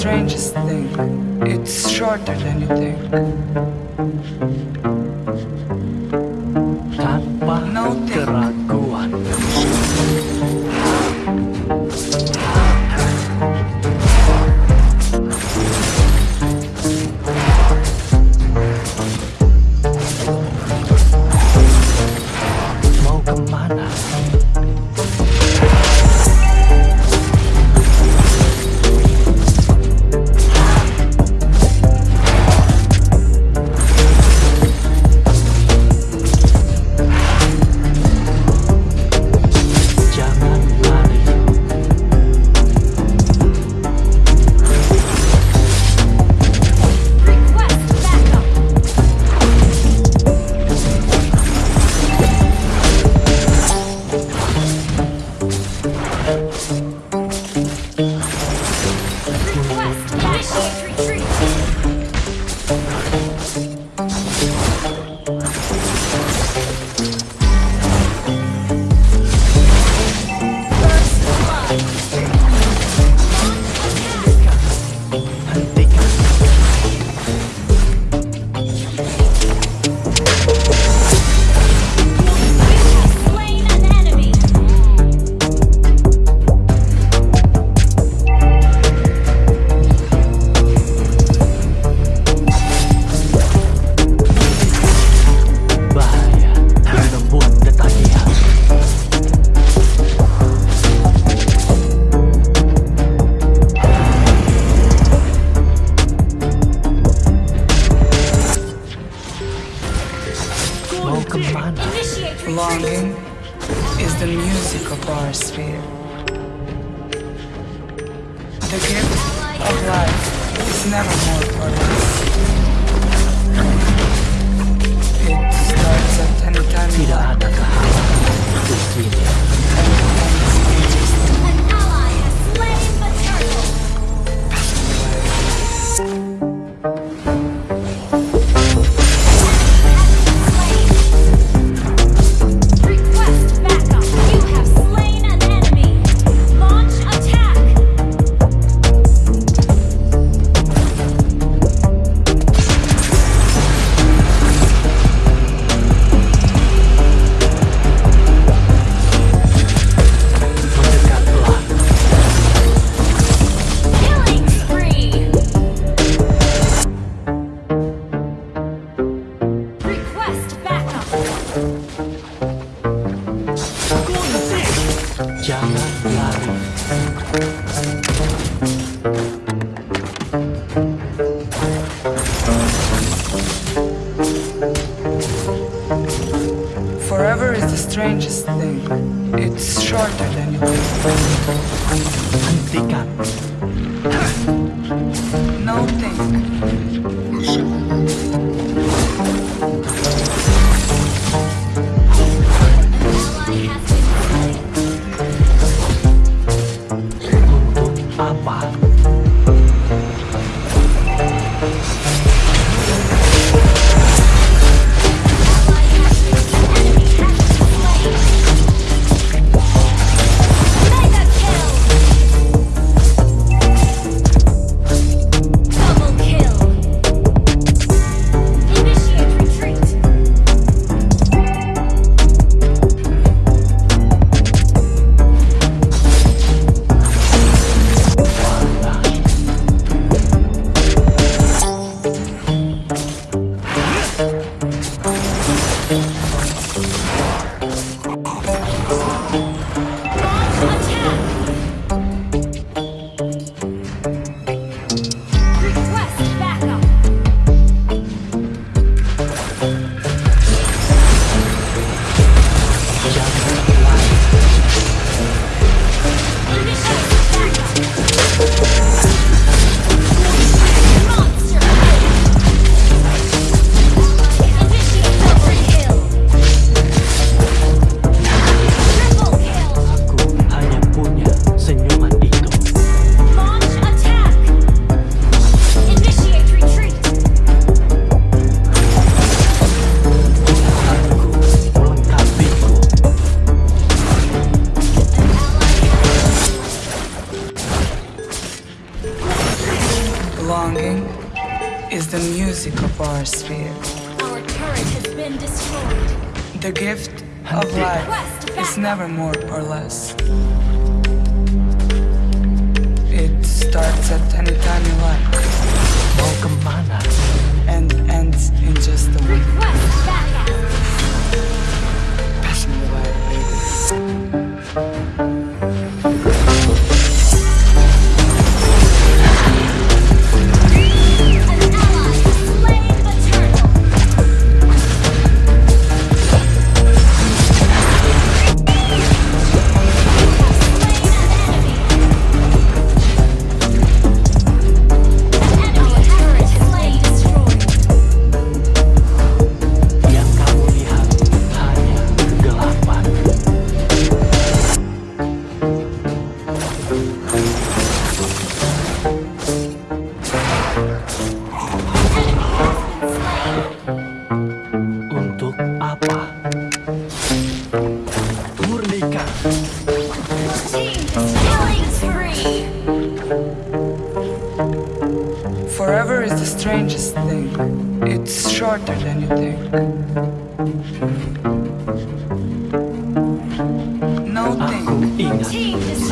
strangest thing. It's shorter than you think. No thing. The gift of life is never more for. It starts at any time in life. An ally has! and pick up. Now think. 投降 never more or less.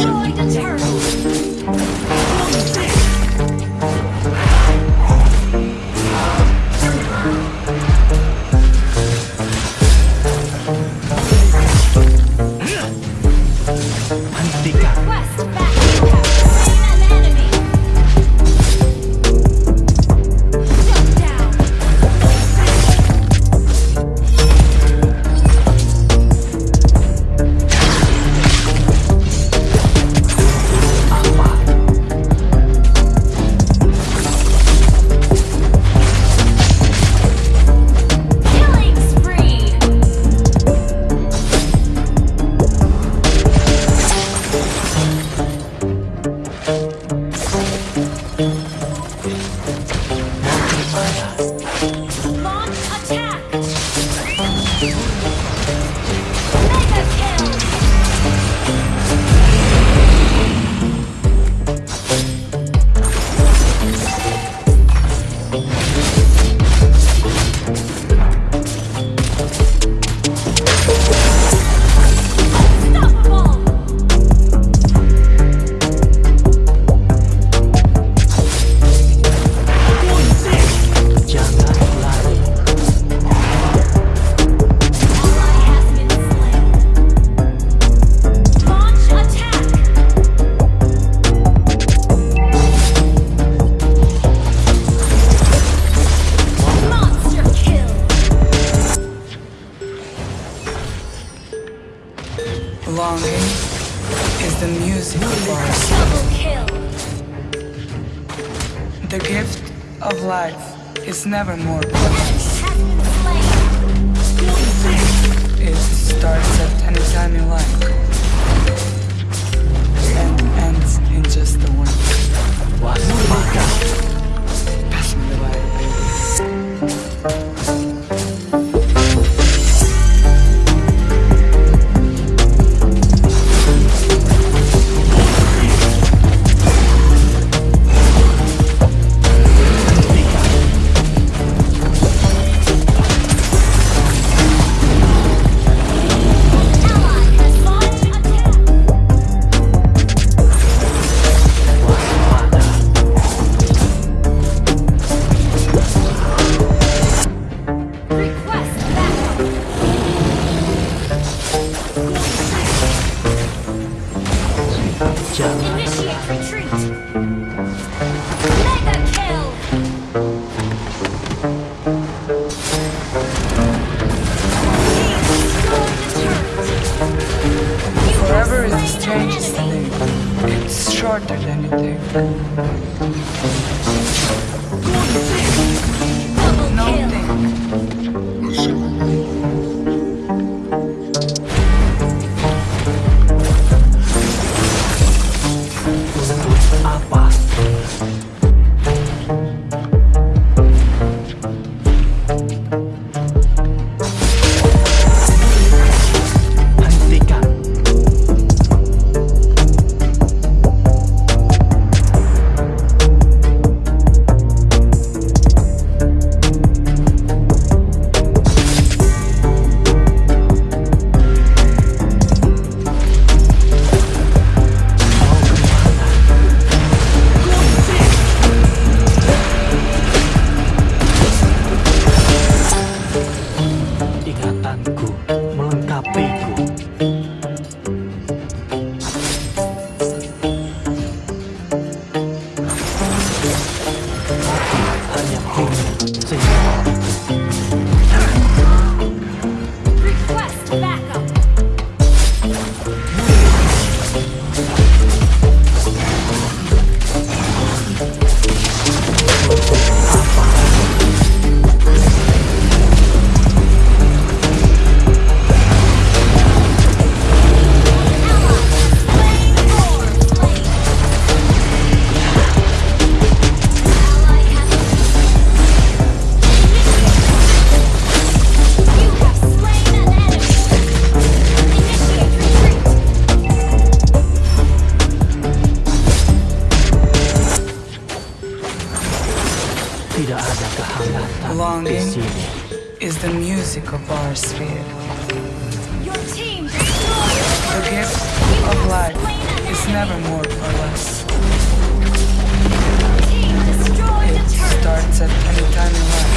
joy to turn. It's never more. Forever is a strange thing. It's shorter than you think. Is the music of our sphere. Your team destroyed The the gift You of life slain is never more or less. Your team destroyed It a starts at any time in life.